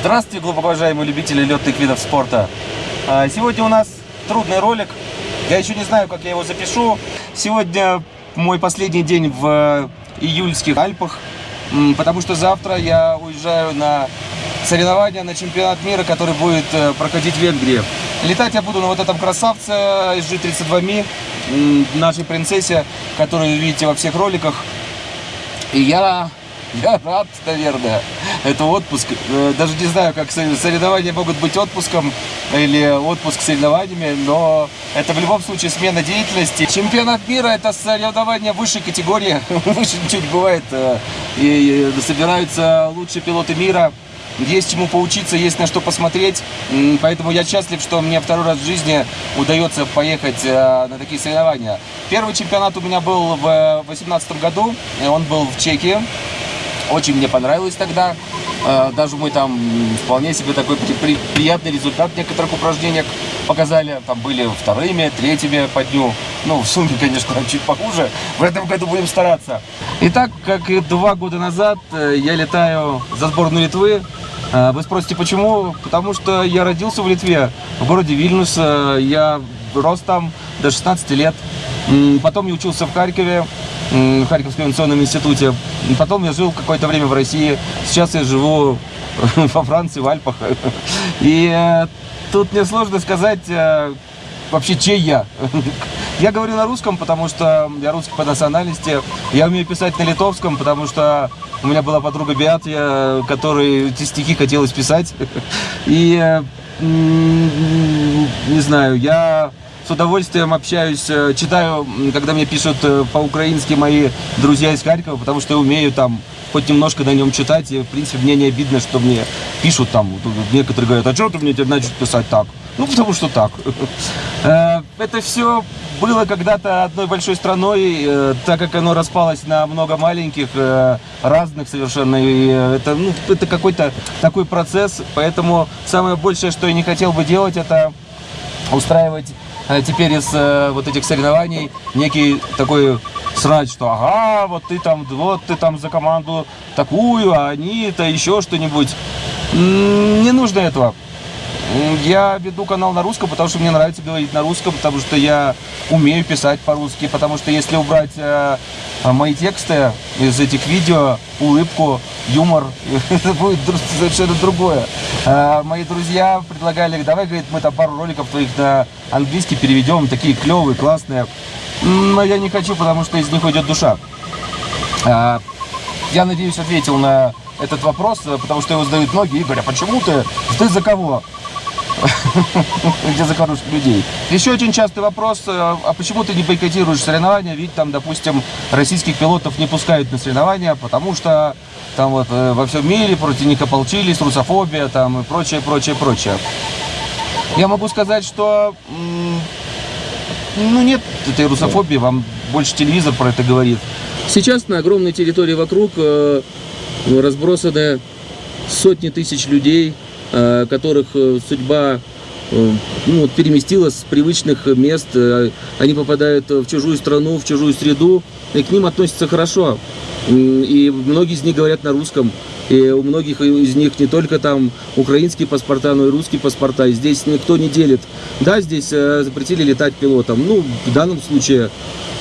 Здравствуйте, глубоко уважаемые любители летных видов спорта. А, сегодня у нас трудный ролик. Я еще не знаю, как я его запишу. Сегодня мой последний день в июльских Альпах, потому что завтра я уезжаю на соревнования на чемпионат мира, который будет э, проходить в Венгрии. Летать я буду на вот этом красавце SG-32Mi, нашей принцессе, которую вы видите во всех роликах. И я я рад, наверное. Это отпуск. Э, даже не знаю, как соревнования могут быть отпуском или отпуск соревнованиями, но это в любом случае смена деятельности. Чемпионат мира – это соревнования высшей категории. Выше не бывает. Э, и собираются лучшие пилоты мира. Есть чему поучиться, есть на что посмотреть. Поэтому я счастлив, что мне второй раз в жизни удается поехать э, на такие соревнования. Первый чемпионат у меня был в 2018 году. Он был в Чехии. Очень мне понравилось тогда. Э, даже мы там вполне себе такой приятный результат некоторых упражнениях показали. Там были вторыми, третьими по дню. Ну, в сумме, конечно, чуть похуже. В этом году будем стараться. Итак, как и два года назад, э, я летаю за сборную Литвы. Э, вы спросите, почему? Потому что я родился в Литве, в городе Вильнюс. Я рос там до 16 лет. Потом я учился в Харькове в Харьковском авиационном институте. Потом я жил какое-то время в России. Сейчас я живу во Франции, в Альпах. И э, тут мне сложно сказать э, вообще, чей я. Я говорю на русском, потому что я русский по национальности. Я умею писать на литовском, потому что у меня была подруга Биатия, которой эти стихи хотелось писать. И э, не знаю, я удовольствием общаюсь, э, читаю, когда мне пишут э, по-украински мои друзья из Харькова, потому что я умею там хоть немножко на нем читать, и, в принципе, мне не обидно, что мне пишут там, некоторые говорят, а что ты мне теперь начал писать так? Ну, потому что так. Э, это все было когда-то одной большой страной, так как оно распалось на много маленьких, разных совершенно, и это, ну, это какой-то такой процесс, поэтому самое большее, что я не хотел бы делать, это устраивать теперь из э, вот этих соревнований некий такой срач, что ага, вот ты там, вот ты там за команду такую, а они-то еще что-нибудь. Не нужно этого. Я веду канал на русском, потому что мне нравится говорить на русском, потому что я умею писать по-русски, потому что если убрать э, мои тексты из этих видео, улыбку, юмор, это будет совершенно другое. Э, мои друзья предлагали, давай, говорит, мы там пару роликов твоих на английский переведем, такие клевые, классные. Но я не хочу, потому что из них уйдет душа. Э, я надеюсь, ответил на этот вопрос, потому что его задают многие. Игорь, а почему ты? Ты за кого? где за хороших людей. Еще очень частый вопрос, э, а почему ты не бойкотируешь соревнования? Ведь там, допустим, российских пилотов не пускают на соревнования, потому что там вот э, во всем мире против них ополчились, русофобия там и прочее, прочее, прочее. Я могу сказать, что ну нет этой русофобии, вам больше телевизор про это говорит. Сейчас на огромной территории вокруг э, разбросаны сотни тысяч людей, которых э, судьба э, ну, переместилась с привычных мест, они попадают в чужую страну, в чужую среду, и к ним относятся хорошо. И многие из них говорят на русском, и у многих из них не только там украинские паспорта, но и русские паспорта. И здесь никто не делит. Да, здесь запретили летать пилотам. Ну, в данном случае,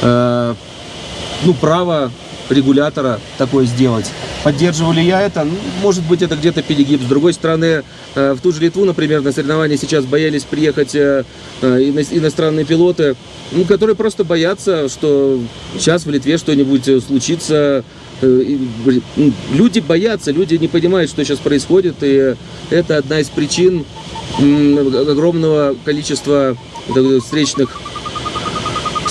ну, право регулятора такое сделать. Поддерживали я это? Ну, может быть, это где-то перегиб. С другой стороны, э, в ту же Литву, например, на соревнования сейчас боялись приехать э, э, иностранные пилоты, ну, которые просто боятся, что сейчас в Литве что-нибудь случится. Люди боятся, люди не понимают, что сейчас происходит, и это одна из причин огромного количества встречных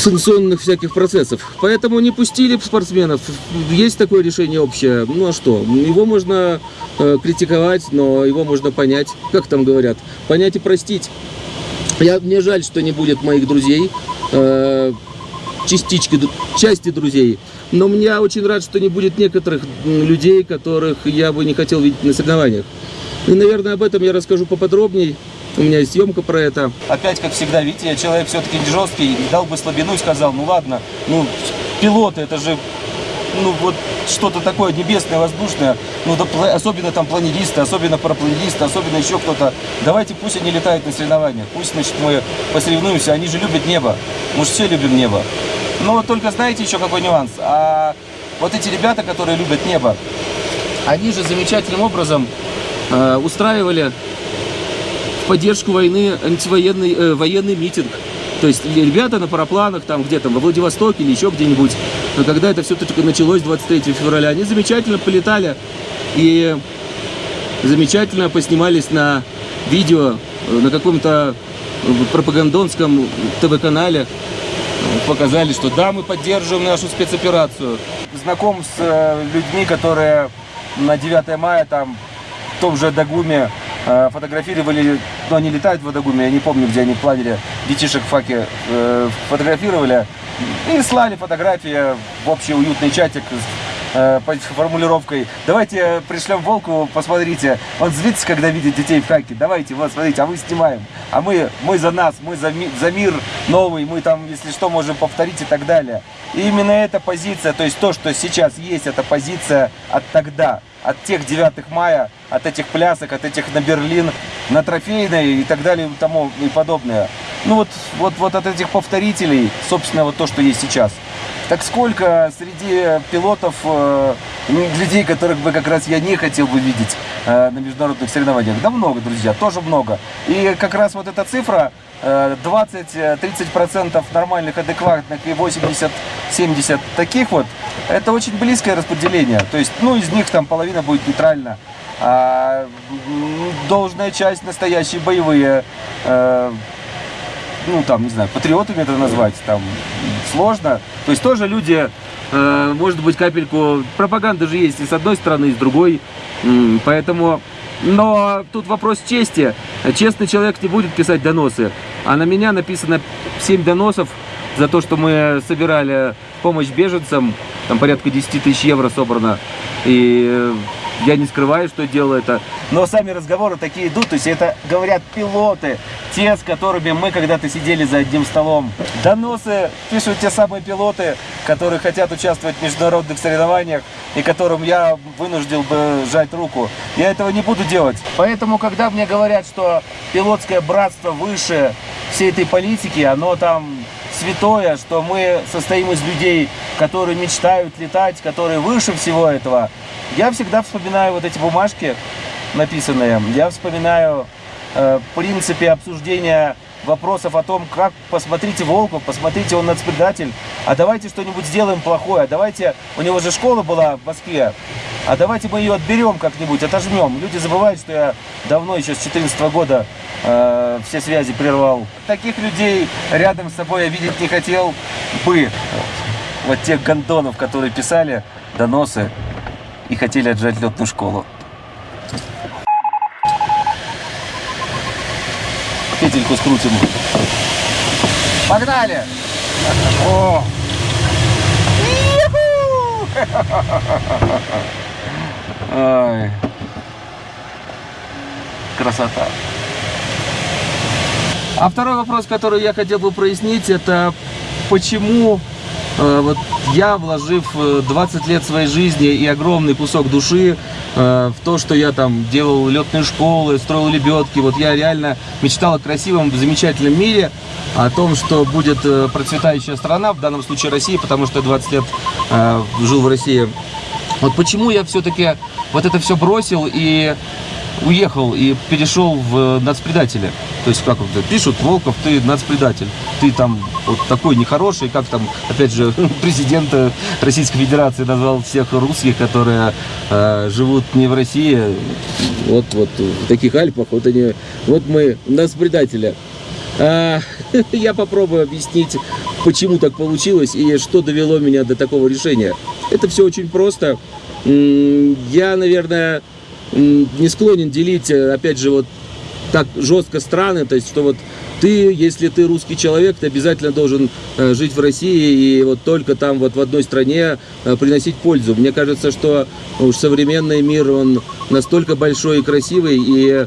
санкционных всяких процессов. Поэтому не пустили спортсменов. Есть такое решение общее. Ну а что? Его можно э, критиковать, но его можно понять. Как там говорят? Понять и простить. Я, мне жаль, что не будет моих друзей, э, частички, части друзей. Но мне очень рад, что не будет некоторых людей, которых я бы не хотел видеть на соревнованиях. И, наверное, об этом я расскажу поподробнее. У меня есть съемка про это. Опять, как всегда, видите, я человек все-таки жесткий, дал бы слабину и сказал, ну ладно, ну, пилоты, это же, ну вот, что-то такое небесное, воздушное, ну, да, особенно там планеристы, особенно парапланеристы, особенно еще кто-то. Давайте пусть они летают на соревнованиях, пусть, значит, мы посоревнуемся, они же любят небо, мы же все любим небо. Но только знаете еще какой нюанс? А вот эти ребята, которые любят небо, они же замечательным образом устраивали в поддержку войны антивоенный э, военный митинг. То есть ребята на парапланах, там где-то во Владивостоке или еще где-нибудь, но когда это все только началось 23 февраля, они замечательно полетали и замечательно поснимались на видео э, на каком-то пропагандонском ТВ-канале, показали, что да, мы поддерживаем нашу спецоперацию. Знаком с э, людьми, которые на 9 мая там в том же Дагуме э, фотографировали, ну они летают в Адагуме, я не помню, где они планили детишек факе, э, фотографировали и слали фотографии в общий уютный чатик э, формулировкой. «Давайте пришлем Волку, посмотрите, он злится, когда видит детей в хаке, давайте, вот, смотрите, а мы снимаем, а мы, мы за нас, мы за, ми, за мир новый, мы там, если что, можем повторить и так далее». И именно эта позиция, то есть то, что сейчас есть, это позиция от тогда, от тех 9 мая, от этих плясок, от этих на Берлин, на трофейной и так далее и тому и подобное. Ну вот, вот, вот от этих повторителей, собственно, вот то, что есть сейчас. Так сколько среди пилотов, э, людей, которых бы как раз я не хотел бы видеть э, на международных соревнованиях? Да много, друзья, тоже много. И как раз вот эта цифра, 20-30% нормальных, адекватных и 80-70 таких вот, это очень близкое распределение. То есть, ну, из них там половина будет нейтральна. А должная часть настоящие боевые э, ну, там, не знаю, патриотами это назвать, там, сложно. То есть тоже люди, э, может быть, капельку, пропаганда же есть и с одной стороны, и с другой, поэтому... Но тут вопрос чести. Честный человек не будет писать доносы. А на меня написано 7 доносов за то, что мы собирали помощь беженцам. Там порядка 10 тысяч евро собрано. И я не скрываю, что делаю это. Но сами разговоры такие идут, то есть это говорят пилоты, те, с которыми мы когда-то сидели за одним столом. Доносы пишут те самые пилоты, которые хотят участвовать в международных соревнованиях и которым я вынужден бы сжать руку. Я этого не буду делать. Поэтому, когда мне говорят, что пилотское братство выше всей этой политики, оно там святое, что мы состоим из людей, которые мечтают летать, которые выше всего этого, я всегда вспоминаю вот эти бумажки написанные. Я вспоминаю э, принципе обсуждения вопросов о том, как посмотрите Волков, посмотрите, он нацпредатель, а давайте что-нибудь сделаем плохое, давайте, у него же школа была в Москве, а давайте мы ее отберем как-нибудь, отожмем. Люди забывают, что я давно, еще с 14 года, э, все связи прервал. Таких людей рядом с собой я видеть не хотел бы. Вот тех гондонов, которые писали доносы и хотели отжать летную школу. Петельку скрутим. Погнали! О! Ой. Красота. А второй вопрос, который я хотел бы прояснить, это почему вот я, вложив 20 э, лет своей жизни и огромный кусок души э, в то, что я там делал летные школы, строил лебедки, вот я реально мечтал о красивом, замечательном мире, о том, что будет процветающая страна, в данном случае Россия, потому что 20 лет жил в России. Вот почему я все-таки вот это все бросил и уехал и перешел в нацпредателя. То есть, как вот пишут, Волков, ты нацпредатель. Ты там вот такой нехороший, как там, опять же, президент Российской Федерации назвал всех русских, которые э, живут не в России, вот, вот в таких Альпах, вот они, вот мы нацпредателя. А, я попробую объяснить, почему так получилось и что довело меня до такого решения. Это все очень просто. Я, наверное, не склонен делить, э, опять же, вот так жестко страны, то есть, что вот ты, если ты русский человек, ты обязательно должен э, жить в России и вот только там вот в одной стране э, приносить пользу. Мне кажется, что уж современный мир, он настолько большой и красивый, и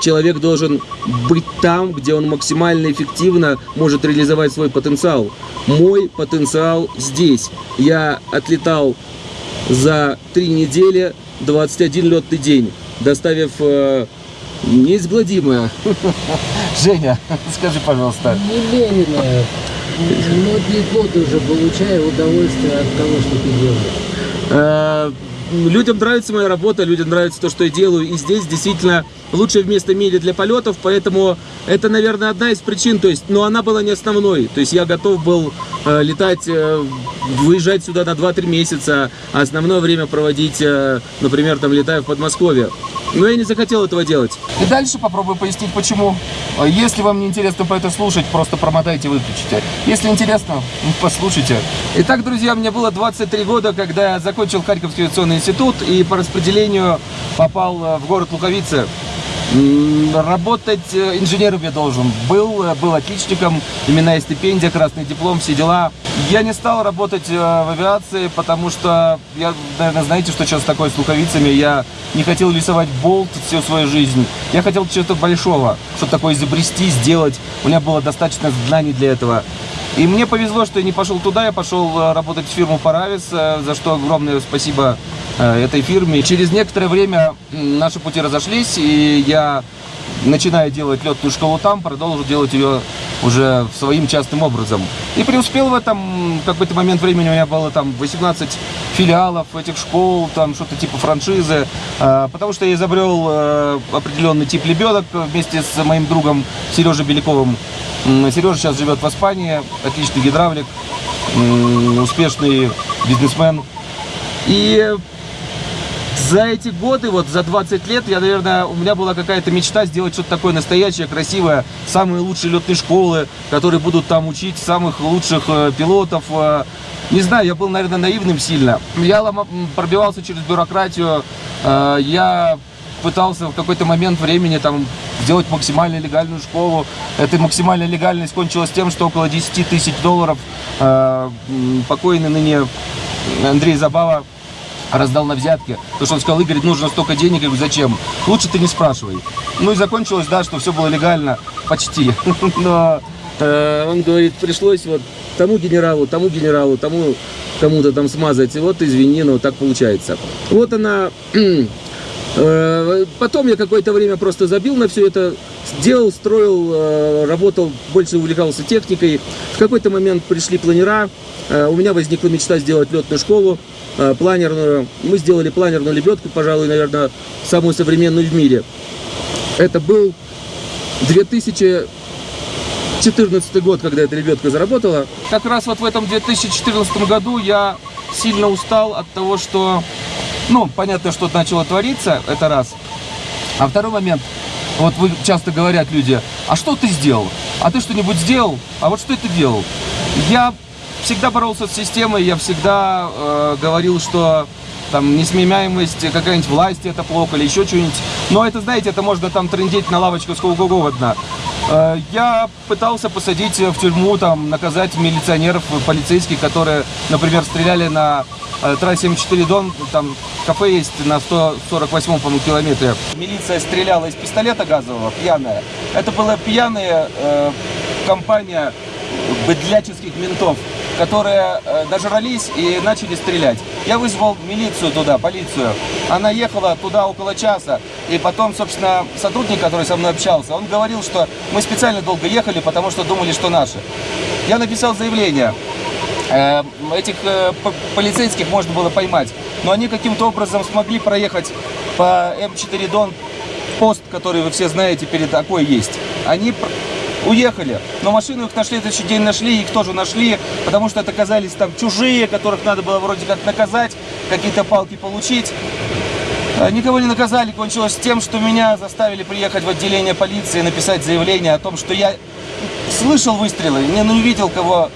человек должен быть там, где он максимально эффективно может реализовать свой потенциал. Мой потенциал здесь. Я отлетал за три недели 21 летный день, доставив э, неизгладимое. Женя, скажи, пожалуйста. Немеренное. Многие годы уже получаю удовольствие от того, что ты делаешь. Э, людям нравится моя работа, людям нравится то, что я делаю. И здесь действительно лучшее место в мире для полетов, поэтому это, наверное, одна из причин. То есть, но она была не основной. То есть я готов был э, летать, э, выезжать сюда на 2-3 месяца, а основное время проводить, э, например, там летая в Подмосковье. Но я не захотел этого делать. И дальше попробую пояснить, почему. Если вам не интересно по это слушать, просто промотайте, выключите. Если интересно, послушайте. Итак, друзья, мне было 23 года, когда я закончил Харьковский авиационный институт и по распределению попал э, в город Луковицы. Работать э, инженером я должен. Был, э, был отличником, именная стипендия, красный диплом, все дела. Я не стал работать в авиации, потому что, я, наверное, знаете, что сейчас такое с луковицами. Я не хотел рисовать болт всю свою жизнь. Я хотел чего-то большого, что-то такое изобрести, сделать. У меня было достаточно знаний для этого. И мне повезло, что я не пошел туда, я пошел работать в фирму Паравис, за что огромное спасибо Э, этой фирме. Через некоторое время наши пути разошлись, и я, начиная делать летную школу там, продолжил делать ее уже своим частным образом. И преуспел в этом. В какой-то момент времени у меня было там 18 филиалов этих школ, там что-то типа франшизы, э, потому что я изобрел э, определенный тип лебедок вместе с моим другом Сережей Беляковым. Сережа сейчас живет в Испании, отличный гидравлик, успешный бизнесмен. И за эти годы, вот за 20 лет, я, наверное, у меня была какая-то мечта сделать что-то такое настоящее, красивое, самые лучшие летные школы, которые будут там учить самых лучших э, пилотов. Э. Не знаю, я был, наверное, наивным сильно. Я пробивался через бюрократию, э, я пытался в какой-то момент времени там сделать максимально легальную школу. Эта максимальная легальность кончилась тем, что около 10 тысяч долларов покойный ныне Андрей Забава раздал на взятки. Потому что он сказал, Игорь, нужно столько денег. Я говорю, зачем? Лучше ты не спрашивай. Ну и закончилось, да, что все было легально. Почти. Но э, он говорит, пришлось вот тому генералу, тому генералу, тому кому-то там смазать. И вот извини, но так получается. Вот она... Э, потом я какое-то время просто забил на все это, делал, строил, э, работал, больше увлекался техникой. В какой-то момент пришли планера, э, у меня возникла мечта сделать летную школу. Э, планерную. Мы сделали планерную лебедку, пожалуй, наверное, самую современную в мире. Это был 2014 год, когда эта лебедка заработала. Как раз вот в этом 2014 году я сильно устал от того, что, ну, понятно, что начало твориться, это раз. А второй момент, вот вы часто говорят люди, а что ты сделал? А ты что-нибудь сделал? А вот что ты делал? Я всегда боролся с системой, я всегда э, говорил, что там несменяемость какая-нибудь власти это плохо или еще что-нибудь. Но это, знаете, это можно там трендеть на лавочку сколько угодно. Э, я пытался посадить в тюрьму, там, наказать милиционеров, полицейских, которые, например, стреляли на э, трассе М4 Дон, там кафе есть на 148-м, по километре. Милиция стреляла из пистолета газового, пьяная. Это была пьяная э, компания быдляческих ментов которые э, дожрались и начали стрелять. Я вызвал милицию туда, полицию. Она ехала туда около часа. И потом, собственно, сотрудник, который со мной общался, он говорил, что мы специально долго ехали, потому что думали, что наши. Я написал заявление. Э, этих э, полицейских можно было поймать. Но они каким-то образом смогли проехать по М4 Дон пост, который вы все знаете, перед такой есть. Они уехали. Но машину их нашли, следующий день нашли, их тоже нашли, потому что это оказались там чужие, которых надо было вроде как наказать, какие-то палки получить. А, никого не наказали, кончилось тем, что меня заставили приехать в отделение полиции написать заявление о том, что я слышал выстрелы, не увидел, кого,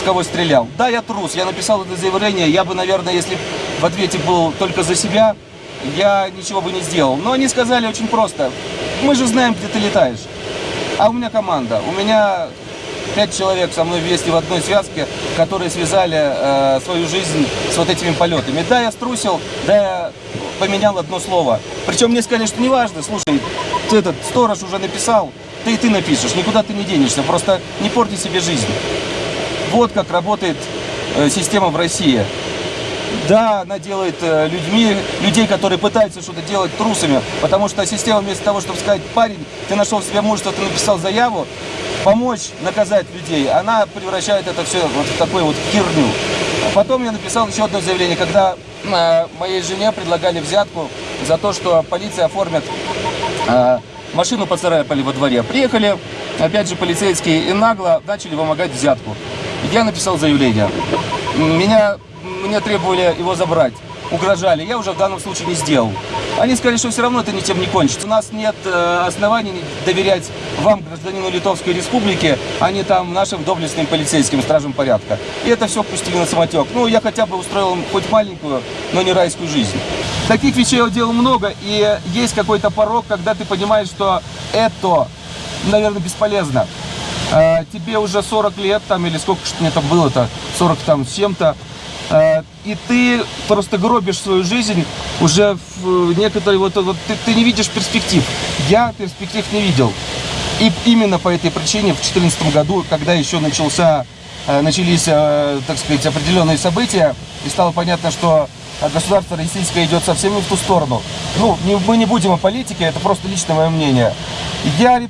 в кого стрелял. Да, я трус, я написал это заявление, я бы, наверное, если в ответе был только за себя, я ничего бы не сделал. Но они сказали очень просто, мы же знаем, где ты летаешь. А у меня команда. У меня пять человек со мной вместе в одной связке, которые связали э, свою жизнь с вот этими полетами. Да, я струсил, да, я поменял одно слово. Причем мне сказали, что неважно, слушай, ты этот сторож уже написал, ты и ты напишешь, никуда ты не денешься, просто не порти себе жизнь. Вот как работает э, система в России. Да, она делает э, людьми, людей, которые пытаются что-то делать трусами, потому что система вместо того, чтобы сказать, парень, ты нашел в себе мужество, ты написал заяву, помочь наказать людей, она превращает это все вот в такую вот херню. Потом я написал еще одно заявление, когда э, моей жене предлагали взятку за то, что полиция оформит э, машину поцарапали во дворе. Приехали, опять же, полицейские и нагло начали вымогать взятку. Я написал заявление. Меня, мне требовали его забрать. Угрожали. Я уже в данном случае не сделал. Они сказали, что все равно это ничем не кончится. У нас нет э, оснований доверять вам, гражданину Литовской Республики, а не там нашим доблестным полицейским стражам порядка. И это все пустили на самотек. Ну, я хотя бы устроил им хоть маленькую, но не райскую жизнь. Таких вещей я делал много, и есть какой-то порог, когда ты понимаешь, что это, наверное, бесполезно. Э, тебе уже 40 лет, там, или сколько что мне там было-то, 40 там с чем-то, и ты просто гробишь свою жизнь уже в некоторые, вот, вот ты, ты не видишь перспектив. Я перспектив не видел. И именно по этой причине в 2014 году, когда еще начался, э, начались, так сказать, определенные события, и стало понятно, что государство российское идет совсем не в ту сторону. Ну, не, мы не будем о политике, это просто личное мое мнение. Я не,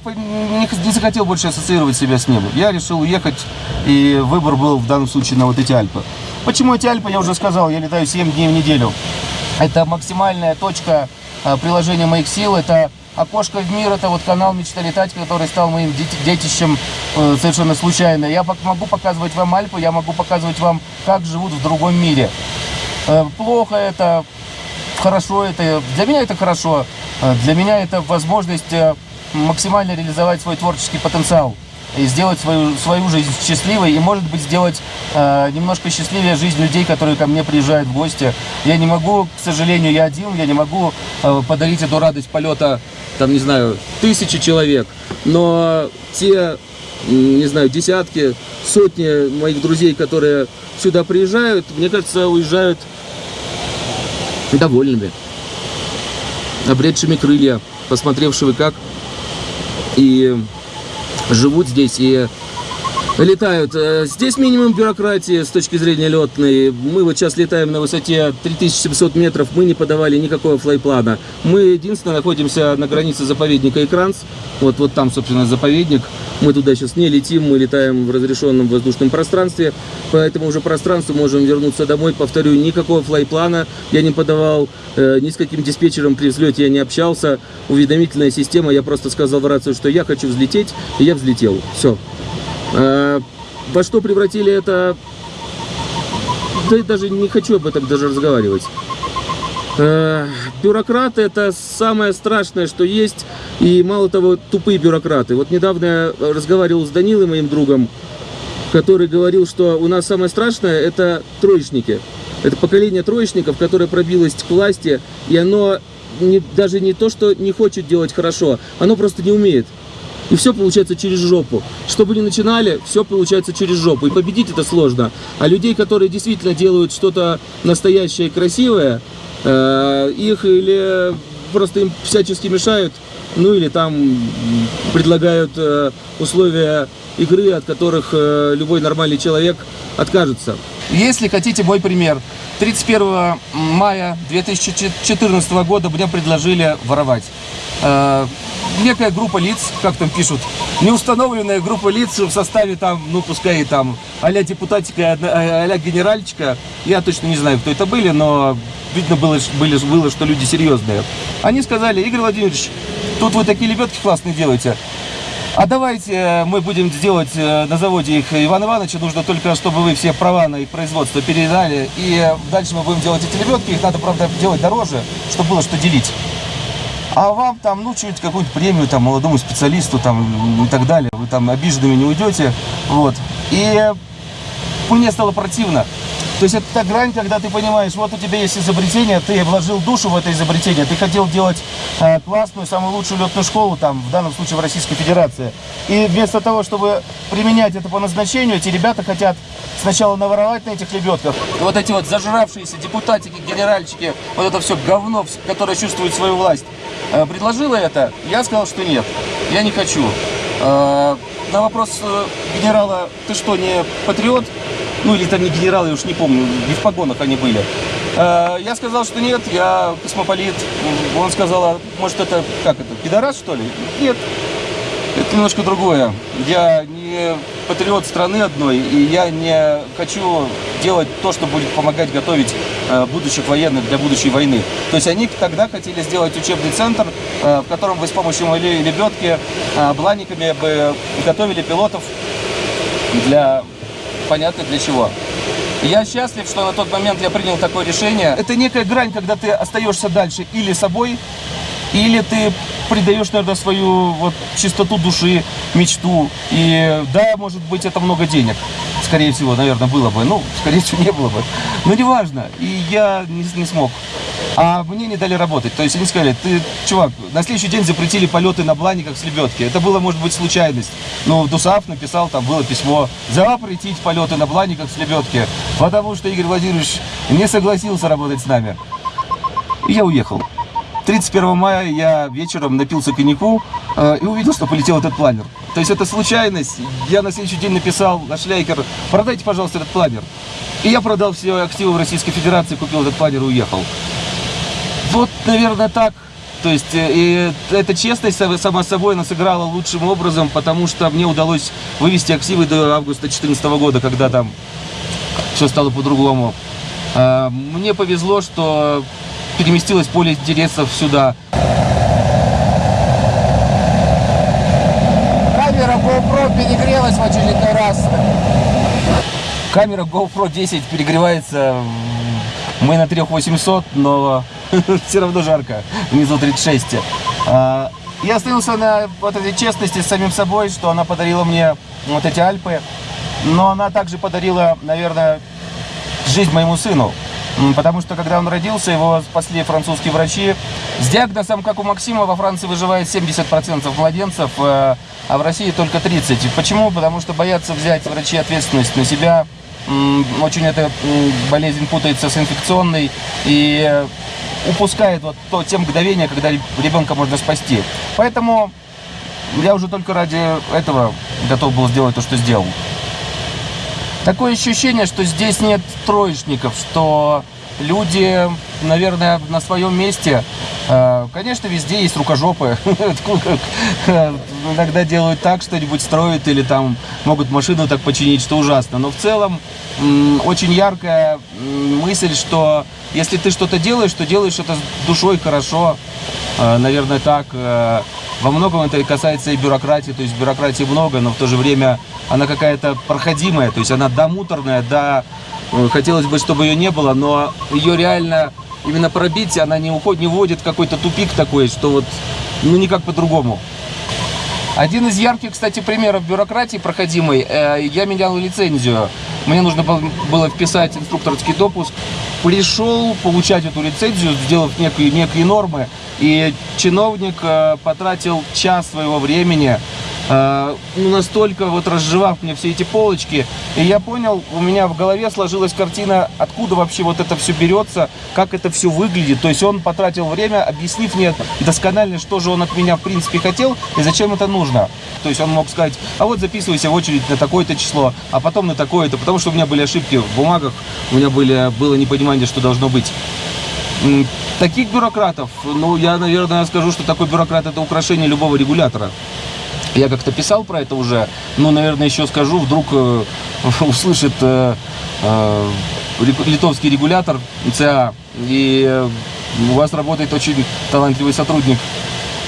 не захотел больше ассоциировать себя с ним. Я решил уехать, и выбор был в данном случае на вот эти Альпы. Почему эти Альпы, я уже сказал, я летаю 7 дней в неделю. Это максимальная точка а, приложения моих сил, это окошко в мир, это вот канал «Мечта летать», который стал моим детищем э, совершенно случайно. Я могу показывать вам Альпы, я могу показывать вам, как живут в другом мире. Э, плохо это, хорошо это. Для меня это хорошо. Э, для меня это возможность максимально реализовать свой творческий потенциал и сделать свою, свою жизнь счастливой и, может быть, сделать э, немножко счастливее жизнь людей, которые ко мне приезжают в гости. Я не могу, к сожалению, я один, я не могу э, подарить эту радость полета, там, не знаю, тысячи человек, но те, не знаю, десятки, сотни моих друзей, которые сюда приезжают, мне кажется, уезжают довольными, обретшими крылья, посмотревшими, как и живут здесь и летают. Э, здесь минимум бюрократии с точки зрения летной. Мы вот сейчас летаем на высоте 3700 метров, мы не подавали никакого флайплана. Мы единственное находимся на границе заповедника Экранс. Вот, вот там, собственно, заповедник. Мы туда сейчас не летим, мы летаем в разрешенном воздушном пространстве. По этому уже пространству можем вернуться домой. Повторю, никакого флайплана я не подавал, э, ни с каким диспетчером при взлете я не общался. Уведомительная система, я просто сказал в рацию, что я хочу взлететь, и я взлетел. Все. Э, во что превратили это... Да даже не хочу об этом даже разговаривать. Э, бюрократы это самое страшное, что есть. И мало того, тупые бюрократы. Вот недавно я разговаривал с Данилой, моим другом, который говорил, что у нас самое страшное это троечники. Это поколение троечников, которое пробилось к власти, и оно не, даже не то, что не хочет делать хорошо, оно просто не умеет. И все получается через жопу. Что бы ни начинали, все получается через жопу. И победить это сложно. А людей, которые действительно делают что-то настоящее и красивое, э, их или просто им всячески мешают, ну или там предлагают э, условия игры, от которых э, любой нормальный человек откажется. Если хотите мой пример, 31 мая 2014 года мне предложили воровать. Э, некая группа лиц, как там пишут, неустановленная группа лиц в составе там, ну пускай там а-ля депутатика, а-ля генеральчика, я точно не знаю, кто это были, но видно было, были, было, что люди серьезные. Они сказали, Игорь Владимирович, тут вы такие лебедки классные делаете, а давайте э, мы будем делать э, на заводе их Иван Ивановича, нужно только, чтобы вы все права на их производство передали, и дальше мы будем делать эти лебедки, их надо, правда, делать дороже, чтобы было что делить. А вам там, ну, чуть какую-то премию там молодому специалисту там и так далее. Вы там обиженными не уйдете. Вот. И мне стало противно. То есть это та грань, когда ты понимаешь, вот у тебя есть изобретение, ты вложил душу в это изобретение, ты хотел делать э, классную, самую лучшую летную школу, там, в данном случае в Российской Федерации. И вместо того, чтобы применять это по назначению, эти ребята хотят сначала наворовать на этих лебедках. И вот эти вот зажравшиеся депутатики, генеральчики, вот это все говно, которое чувствует свою власть, э, предложила это, я сказал, что нет, я не хочу. Э, на вопрос э, генерала, ты что, не патриот? Ну или там не генералы, я уж не помню, не в погонах они были. Э, Я сказал, что нет, я космополит. Он сказал, а может это, как это, пидорас что ли? Нет, это немножко другое. Я не патриот страны одной, и я не хочу делать то, что будет помогать готовить э, будущих военных для будущей войны. То есть они тогда хотели сделать учебный центр, э, в котором бы с помощью моей лебедки, э, бы готовили пилотов для понятно для чего. Я счастлив, что на тот момент я принял такое решение. Это некая грань, когда ты остаешься дальше или собой, или ты придаешь, наверное, свою вот чистоту души, мечту. И да, может быть, это много денег. Скорее всего, наверное, было бы. Ну, скорее всего, не было бы. Но неважно. И я не, не смог. А мне не дали работать. То есть они сказали, ты, чувак, на следующий день запретили полеты на бланиках с лебедки. Это было, может быть, случайность. Но Дусав написал, там было письмо, запретить полеты на бланиках с лебедки, потому что Игорь Владимирович не согласился работать с нами. И я уехал. 31 мая я вечером напился коньяку э, и увидел, что полетел этот планер. То есть это случайность. Я на следующий день написал на Шляйкер, продайте, пожалуйста, этот планер. И я продал все активы в Российской Федерации, купил этот планер и уехал. Вот, наверное, так. То есть, э, и эта честность сама- собой она сыграла лучшим образом, потому что мне удалось вывести активы до августа 2014 года, когда там все стало по-другому. А, Мне повезло, что переместилось поле интересов сюда. Камера GoPro перегрелась в очередной раз. Камера GoPro 10 перегревается. Мы на 3800, но все равно жарко. Внизу 36. А, Я остановился на вот этой честности с самим собой, что она подарила мне вот эти Альпы. Но она также подарила, наверное, жизнь моему сыну. Потому что когда он родился, его спасли французские врачи. С диагнозом, как у Максима, во Франции выживает 70% младенцев, э, а в России только 30%. Почему? Потому что боятся взять врачи ответственность на себя. Очень эта болезнь путается с инфекционной и упускает вот то, те мгновения, когда ребенка можно спасти. Поэтому я уже только ради этого готов был сделать то, что сделал. Такое ощущение, что здесь нет троечников, что люди, наверное, на своем месте. Э, Конечно, везде есть рукожопы. Иногда делают так, что-нибудь строят или там могут машину так починить, что ужасно. Но в целом очень яркая мысль, что если ты что-то делаешь, то делаешь это с душой хорошо. Э, Наверное, так. Э, Во многом это касается и бюрократии, то есть бюрократии много, но в то же время она какая-то проходимая, то есть она да муторная, э, хотелось бы, чтобы ее не было, но ее реально именно пробить, она не уходит, не вводит в какой-то тупик такой, что вот ну никак по-другому. Один из ярких, кстати, примеров бюрократии проходимой, э, я менял лицензию. Мне нужно был- было вписать инструкторский допуск. Пришел получать эту лицензию, сделав некие, некие нормы, и чиновник э, потратил час своего времени, ну, настолько вот разжевав мне все эти полочки, и я понял, у меня в голове сложилась картина, откуда вообще вот это все берется, как это все выглядит. То есть он потратил время, объяснив мне досконально, что же он от меня в принципе хотел и зачем это нужно. То есть он мог сказать, а вот записывайся в очередь на такое-то число, а потом на такое-то, потому что у меня были ошибки в бумагах, у меня были, было непонимание, что должно быть. Таких бюрократов, ну, я, наверное, скажу, что такой бюрократ – это украшение любого регулятора. Я как-то писал про это уже, но, наверное, еще скажу, вдруг э, услышит э, э, литовский регулятор ЦА, и э, у вас работает очень талантливый сотрудник,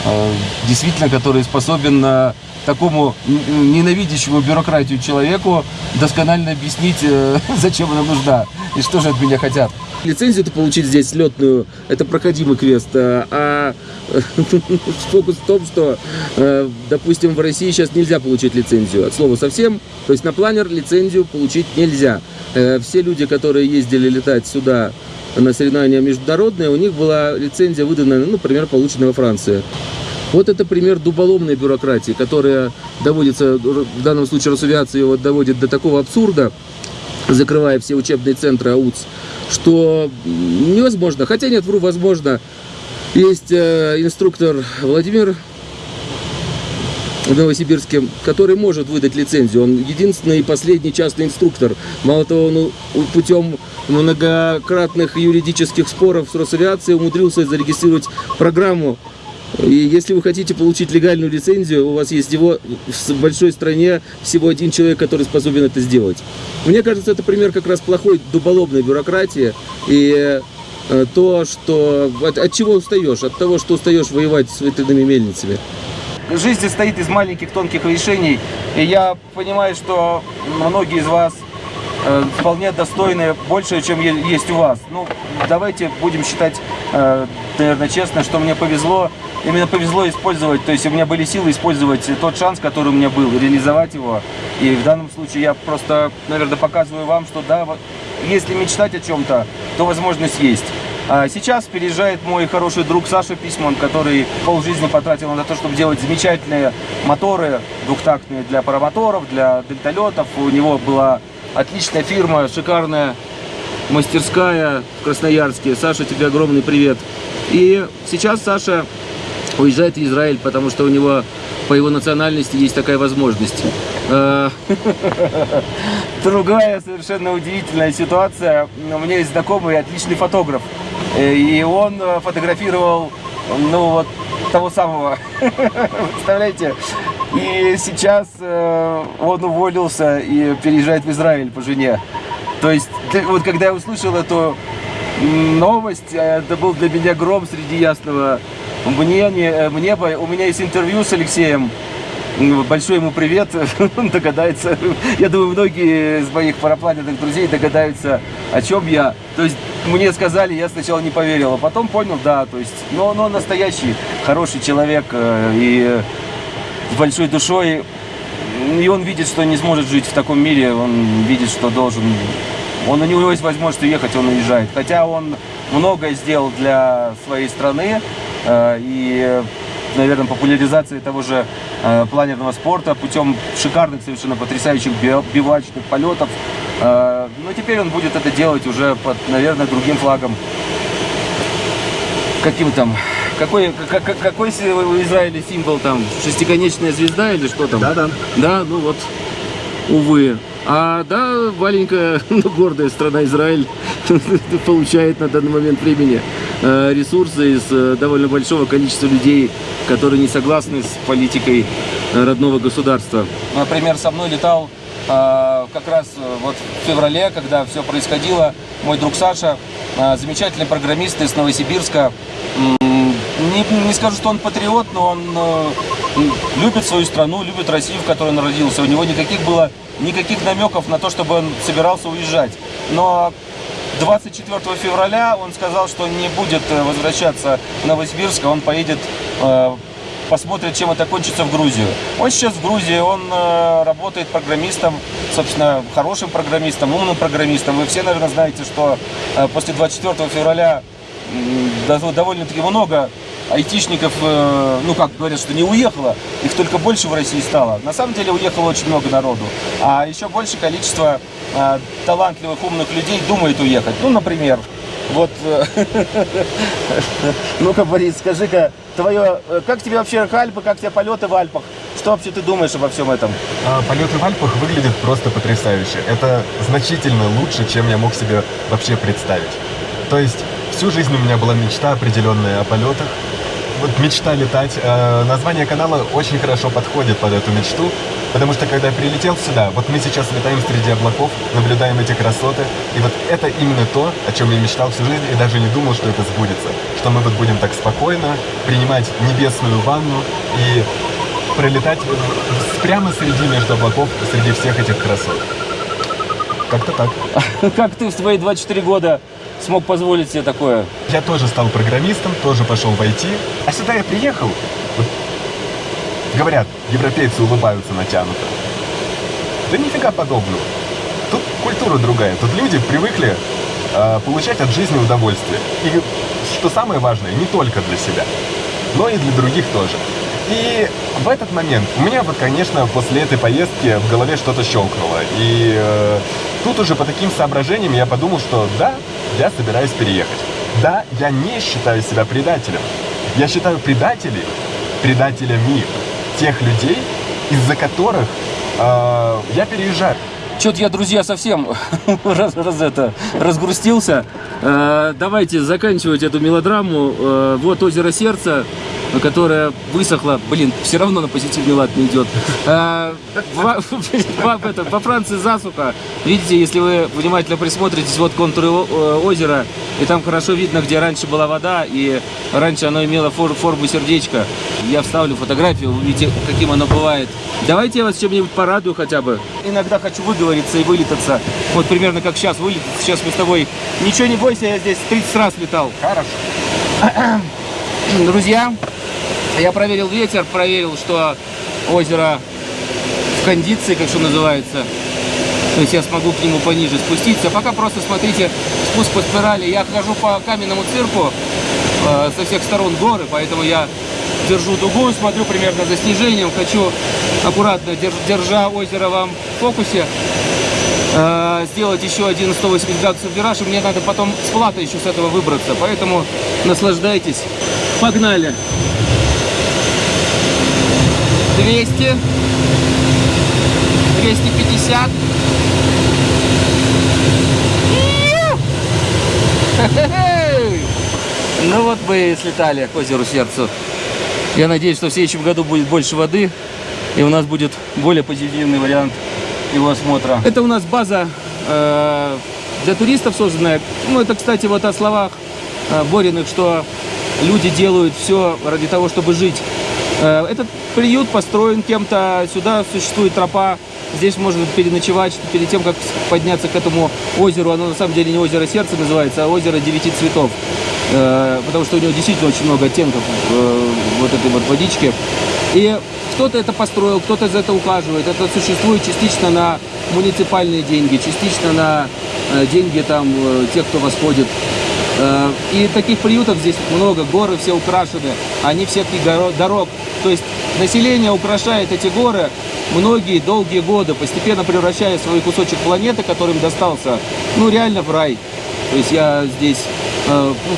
э, действительно, который способен э, такому ненавидящему бюрократию человеку досконально объяснить, зачем она нужна и что же от меня хотят. Лицензию-то получить здесь летную, это проходимый квест, а фокус в том, что, э, допустим, в России сейчас нельзя получить лицензию, от слова совсем, то есть на планер лицензию получить нельзя. Э, Все люди, которые ездили летать сюда на соревнования международные, у них была лицензия выдана, ну, например, получена во Франции. Вот это пример дуболомной бюрократии, которая доводится, в данном случае Росавиация его доводит до такого абсурда, закрывая все учебные центры АУЦ, что невозможно. Хотя нет, вру, возможно. Есть э, инструктор Владимир в Новосибирске, который может выдать лицензию. Он единственный и последний частный инструктор. Мало того, он путем многократных юридических споров с Росавиацией умудрился зарегистрировать программу. И если вы хотите получить легальную лицензию, у вас есть его в большой стране всего один человек, который способен это сделать. Мне кажется, это пример как раз плохой дуболобной бюрократии и э, то, что от, от чего устаешь? От того, что устаешь воевать с ветряными мельницами. Жизнь состоит из маленьких тонких решений, и я понимаю, что многие из вас э, вполне достойны больше, чем есть у вас. Ну, давайте будем считать, э, наверное, честно, что мне повезло, именно повезло использовать, то есть у меня были силы использовать тот шанс, который у меня был, реализовать его. И в данном случае я просто, наверное, показываю вам, что да, если мечтать о чем-то, то возможность есть. А сейчас переезжает мой хороший друг Саша Письман, который полжизни потратил на то, чтобы делать замечательные моторы двухтактные для паромоторов, для дельталетов. У него была отличная фирма, шикарная мастерская в Красноярске. Саша, тебе огромный привет. И сейчас Саша уезжает в Израиль, потому что у него по его национальности есть такая возможность. Э, другая совершенно удивительная ситуация. У меня есть знакомый отличный фотограф. Э, и он э, фотографировал, ну вот, того самого. Представляете? И сейчас он уволился и переезжает в Израиль по жене. То есть, вот когда я услышал эту новость, это был для меня гром среди ясного мнения, неба. У меня есть интервью с Алексеем Большой ему привет, он догадается. Я думаю, многие из моих парапланетных друзей догадаются, о чем я. То есть мне сказали, я сначала не поверил, а потом понял, да, то есть, но, но настоящий хороший человек э, и с большой душой. И он видит, что не сможет жить в таком мире, он видит, что должен... Он, у него есть возможность уехать, он уезжает. Хотя он многое сделал для своей страны, э, и наверное, популяризации того же э, планерного спорта путем шикарных, совершенно потрясающих бивачных полетов. Э, но теперь он будет это делать уже под, наверное, другим флагом. Каким там? Какой, как, какой в Израиле символ там? Шестиконечная звезда или что там? Да, да. Да, ну вот, увы. А да, маленькая, но гордая страна Израиль получает на данный момент времени ресурсы из э, довольно большого количества людей, которые не согласны с политикой э, родного государства. Например, со мной летал как раз вот в феврале, когда все происходило, мой друг Саша, замечательный программист из Новосибирска. Не, не скажу, что он патриот, но он любит свою страну, любит Россию, в которой он родился. У него никаких было никаких намеков на то, чтобы он собирался уезжать. Но 24 февраля он сказал, что не будет э, возвращаться в Новосибирск, а он поедет, э, посмотрит, чем это кончится в Грузию. Он сейчас в Грузии, он э, работает программистом, собственно, хорошим программистом, умным программистом. Вы все, наверное, знаете, что после 24 февраля довольно-таки много айтишников, э, ну как говорят, что не уехало, их только больше в России стало. На самом деле уехало очень много народу. А еще больше количество э, талантливых, умных людей думает уехать. Ну, например, вот, э, ну-ка, Борис, скажи-ка, твое, как тебе вообще Альпы, как тебе полеты в Альпах? Что вообще ты думаешь обо всем этом? А, полеты в Альпах выглядят просто потрясающе. Это значительно лучше, чем я мог себе вообще представить. То есть, всю жизнь у меня была мечта определенная о полетах, вот мечта летать. Э, название канала очень хорошо подходит под эту мечту, потому что когда я прилетел сюда, вот мы сейчас летаем среди облаков, наблюдаем эти красоты, и вот это именно то, о чем я мечтал всю жизнь и даже не думал, что это сбудется. Что мы вот будем так спокойно принимать небесную ванну и пролетать прямо среди между облаков, среди всех этих красот. Как-то так. Как ты в свои 24 года смог позволить себе такое? Я тоже стал программистом, тоже пошел в IT. А сюда я приехал, вот, говорят, европейцы улыбаются натянуто. Да нифига подобного. Тут культура другая, тут люди привыкли э, получать от жизни удовольствие. И что самое важное, не только для себя, но и для других тоже. И в этот момент у меня вот, конечно, после этой поездки в голове что-то щелкнуло. И э, тут уже по таким соображениям я подумал, что да, я собираюсь переехать. Да, я не считаю себя предателем. Я считаю предателей предателями тех людей, из-за которых э, я переезжаю. Что-то я, друзья, совсем раз, раз это, разгрустился. Э, давайте заканчивать эту мелодраму. Э, вот озеро сердца, которое высохло. Блин, все равно на позитивный лад не идет. Э, во, во, это, во Франции засуха. Видите, если вы внимательно присмотритесь, вот контуры о- озера, и там хорошо видно, где раньше была вода, и раньше оно имело фор- форму сердечка. Я вставлю фотографию, вы увидите, каким оно бывает. Давайте я вас чем-нибудь порадую хотя бы. Иногда хочу выговориться и вылетаться. Вот примерно как сейчас вылететь. Сейчас мы с тобой... Ничего не бойся, я здесь 30 раз летал. Хорошо. Друзья, я проверил ветер, проверил, что озеро в кондиции, как что называется. То есть я смогу к нему пониже спуститься. Пока просто смотрите спуск по спирали. Я хожу по каменному цирку, э, со всех сторон горы, поэтому я держу дугу, смотрю примерно за снижением. Хочу аккуратно, держ- держа озеро вам в фокусе, э, сделать еще один 180 градусов вираж, и мне надо потом с плата еще с этого выбраться. Поэтому наслаждайтесь. Погнали! 200, 250. Хе-хе-хей! Ну вот мы и слетали к озеру Сердцу. Я надеюсь, что в следующем году будет больше воды, и у нас будет более позитивный вариант его осмотра. Это у нас база э, для туристов созданная. Ну, это, кстати, вот о словах э, Бориных, что люди делают все ради того, чтобы жить. Э, Этот приют построен кем-то, сюда существует тропа, здесь можно переночевать, перед тем, как подняться к этому озеру, оно на самом деле не озеро сердца называется, а озеро девяти цветов, Э, потому что у него действительно очень много оттенков э, вот этой вот водички. И кто-то это построил, кто-то за это ухаживает. Это существует частично на муниципальные деньги, частично на деньги там тех, кто восходит. Э, И таких приютов здесь много, горы все украшены, они горо- дорог. То есть население украшает эти горы многие долгие годы, постепенно превращая свой кусочек планеты, который им достался, ну реально в рай. То есть я здесь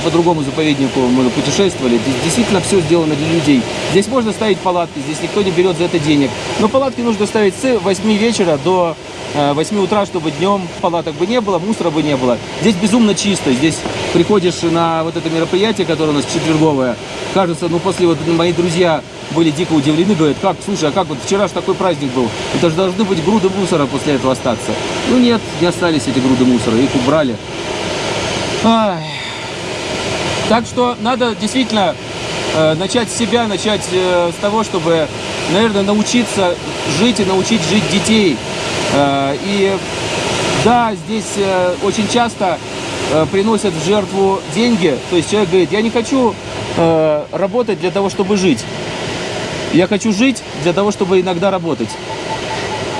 по другому заповеднику мы путешествовали. Здесь действительно все сделано для людей. Здесь можно ставить палатки, здесь никто не берет за это денег. Но палатки нужно ставить с 8 вечера до э, 8 утра, чтобы днем палаток бы не было, мусора бы не было. Здесь безумно чисто. Здесь приходишь на вот это мероприятие, которое у нас четверговое. Кажется, ну после вот мои друзья были дико удивлены, говорят, как, слушай, а как вот вчера же такой праздник был, это же должны быть груды мусора после этого остаться. Ну нет, не остались эти груды мусора, их убрали. Ай. Так что надо действительно э, начать с себя, начать э, с того, чтобы, наверное, научиться жить и научить жить детей. Э, и да, здесь очень часто приносят в жертву деньги. То есть человек говорит, я не хочу работать для того, чтобы жить. Я хочу жить для того, чтобы иногда работать.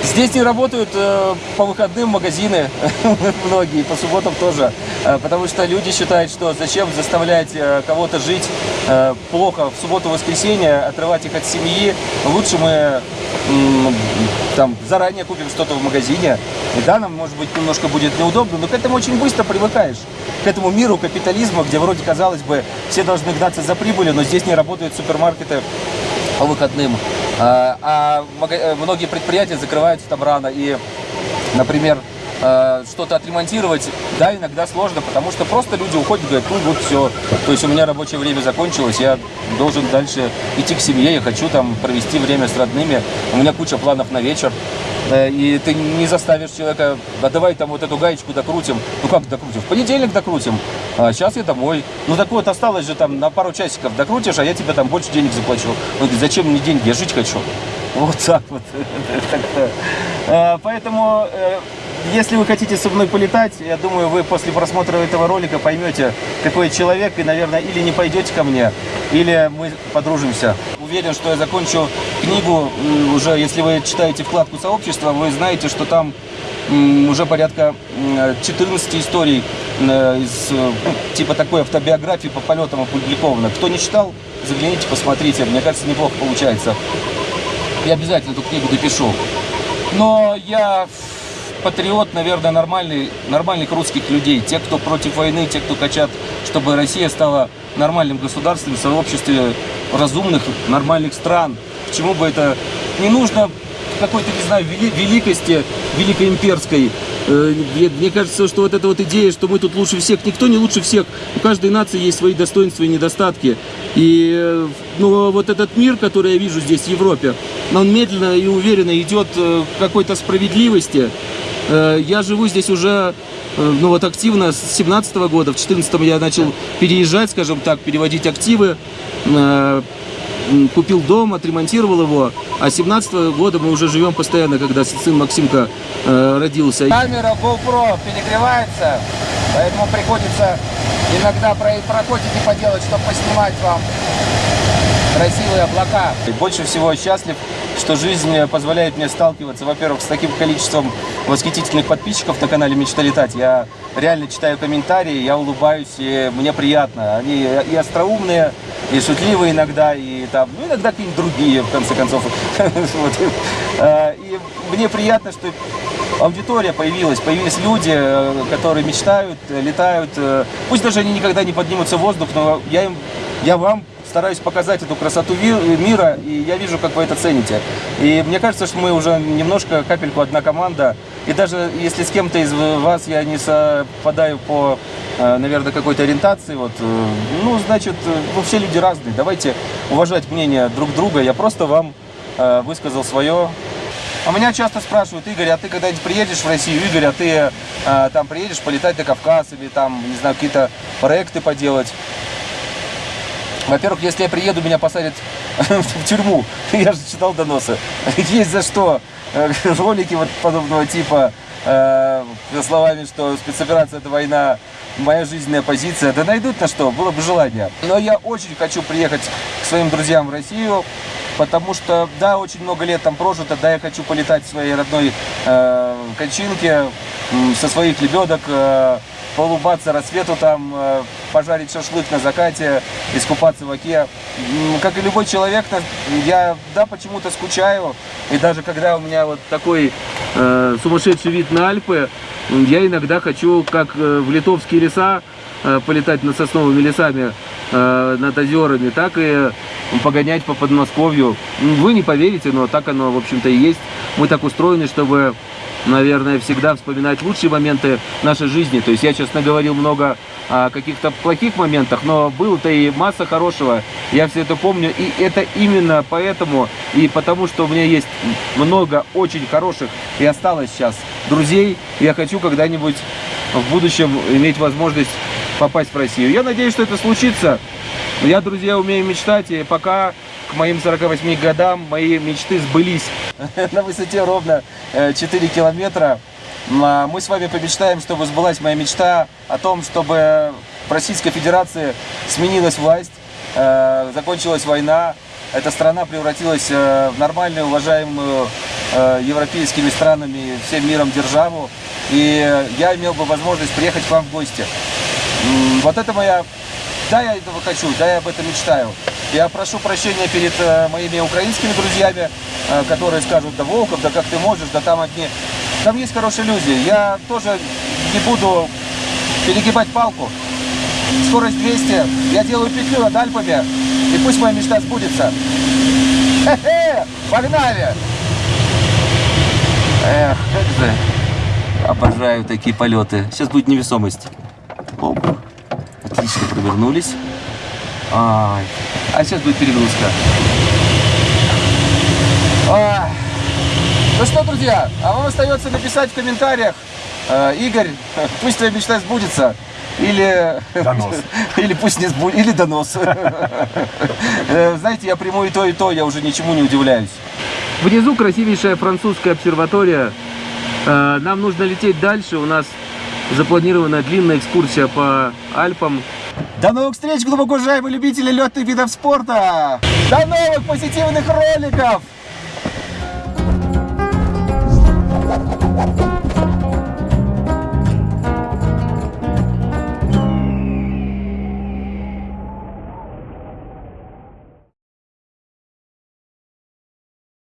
Здесь не работают э, по выходным магазины, многие, по субботам тоже, э, потому что люди считают, что зачем заставлять э, кого-то жить э, плохо в субботу-воскресенье, отрывать их от семьи. Лучше мы м, там заранее купим что-то в магазине. И да, нам, может быть, немножко будет неудобно, но к этому очень быстро привыкаешь. К этому миру капитализма, где вроде, казалось бы, все должны гнаться за прибылью, но здесь не работают супермаркеты по выходным. А, а э, многие предприятия закрываются там рано. И, например, э, что-то отремонтировать, да, иногда сложно, потому что просто люди уходят говорят, ну вот все, то есть у меня рабочее время закончилось, я должен дальше идти к семье, я хочу там провести время с родными, у меня куча планов на вечер, Э, и ты не заставишь человека, а давай там вот эту гаечку докрутим, ну как докрутим, в понедельник докрутим, а сейчас я домой, ну так вот, осталось же там на пару часиков докрутишь, а я тебе там больше денег заплачу. Он говорит, зачем мне деньги, я жить хочу. Вот так вот. Э, Поэтому, если вы хотите со мной полетать, я думаю, вы после просмотра этого ролика поймете, какой человек, и, наверное, или не пойдете ко мне, или мы подружимся. Уверен, что я закончу книгу уже, если вы читаете вкладку сообщества, вы знаете, что там уже порядка м, 14 историй э, из э, ну, типа такой автобиографии по полетам опубликовано. Кто не читал, загляните, посмотрите. Мне кажется, неплохо получается. Я обязательно эту книгу допишу. Но я патриот, наверное, нормальный, нормальных русских людей. Те, кто против войны, те, кто хотят, чтобы Россия стала нормальным государством в сообществе разумных, нормальных стран. К чему бы это не нужно какой-то, не знаю, вели- великости, великоимперской. Э, Мне, мне кажется, что вот эта вот идея, что мы тут лучше всех, никто не лучше всех. У каждой нации есть свои достоинства и недостатки. И э, ну, вот этот мир, который я вижу здесь, в Европе, он медленно и уверенно идет э, к какой-то справедливости. Э, Я живу здесь уже э, ну вот активно с 17 года, в 14 я начал переезжать, скажем так, переводить активы, Э, купил дом, отремонтировал его, а с 17 года мы уже живем постоянно, когда сын Максимка э, родился. Камера GoPro перегревается, поэтому приходится иногда про прокотики поделать, чтобы поснимать вам красивые облака. Больше всего счастлив, что жизнь позволяет мне сталкиваться, во-первых, с таким количеством восхитительных подписчиков на канале Мечта летать. Я реально читаю комментарии, я улыбаюсь, и мне приятно. Они и остроумные, и шутливые иногда, и там, ну, иногда какие-нибудь другие, в конце концов. Э, И мне приятно, что аудитория появилась, появились люди, э, которые мечтают, э, летают. э, Пусть даже они никогда не поднимутся в воздух, но я им, я вам стараюсь показать эту красоту мира, и я вижу, как вы это цените. И мне кажется, что мы уже немножко капельку одна команда. И даже если с кем-то из вас я не совпадаю по, наверное, какой-то ориентации, вот, ну, значит, ну, все люди разные. Давайте уважать мнение друг друга. Я просто вам высказал свое. А меня часто спрашивают, Игорь, а ты когда-нибудь приедешь в Россию? Игорь, а ты э, там приедешь полетать на Кавказ или там, не знаю, какие-то проекты поделать? Во-первых, если я приеду, меня посадят в тюрьму. Я же читал доносы. Есть за что. Ролики вот подобного типа э, словами, что спецоперация это война, моя жизненная позиция. Да найдут на что, было бы желание. Но я очень хочу приехать к своим друзьям в Россию, потому что, да, очень много лет там прожито, да, я хочу полетать в своей родной э, кончинке, со своих лебедок, э, поулыбаться рассвету там, э, пожарить шашлык на закате, искупаться в оке. Как и любой человек, я, да, почему-то скучаю. И даже когда у меня вот такой э, сумасшедший вид на Альпы, я иногда хочу, как э, в литовские леса, э, полетать над сосновыми лесами, э, над озерами, так и погонять по Подмосковью. М, Вы не поверите, но так оно, в общем-то, и есть. Мы так устроены, чтобы наверное, всегда вспоминать лучшие моменты нашей жизни. То есть я сейчас наговорил много о каких-то плохих моментах, но было-то и масса хорошего. Я все это помню. И это именно поэтому, и потому что у меня есть много очень хороших и осталось сейчас друзей. Я хочу когда-нибудь в будущем иметь возможность попасть в Россию. Я надеюсь, что это случится. Я, друзья, умею мечтать, и пока к моим 48 годам мои мечты сбылись на высоте ровно э, 4 километра. М, а Мы с вами помечтаем, чтобы сбылась моя мечта о том, чтобы в Российской Федерации сменилась власть, э, закончилась война, эта страна превратилась э, в нормальную, уважаемую э, европейскими странами всем миром державу. И я имел бы возможность приехать к вам в гости. Вот это моя... Да, я этого хочу, да, я об этом мечтаю. Я прошу прощения перед э, моими украинскими друзьями, э, которые скажут, да, Волков, да как ты можешь, да там одни... Там есть хорошие люди. Я тоже не буду перегибать палку. Скорость 200. Я делаю петлю над Альпами. И пусть моя мечта сбудется. Хе-хе! Погнали! Эх, как же обожаю такие полеты. Сейчас будет невесомость. Оп. Отлично провернулись. Ай. А сейчас будет перегрузка. Ай. Ну что, друзья, а вам остается написать в комментариях, э, Игорь, пусть твоя мечта сбудется. Или, Донос. или пусть не сбудется, или донос. Э, Знаете, я приму и то, и то, я уже ничему не удивляюсь. Внизу красивейшая французская обсерватория. Э, Нам нужно лететь дальше. У нас запланирована длинная экскурсия по Альпам. До новых встреч, глубоко уважаемые любители летных видов спорта! До новых позитивных роликов!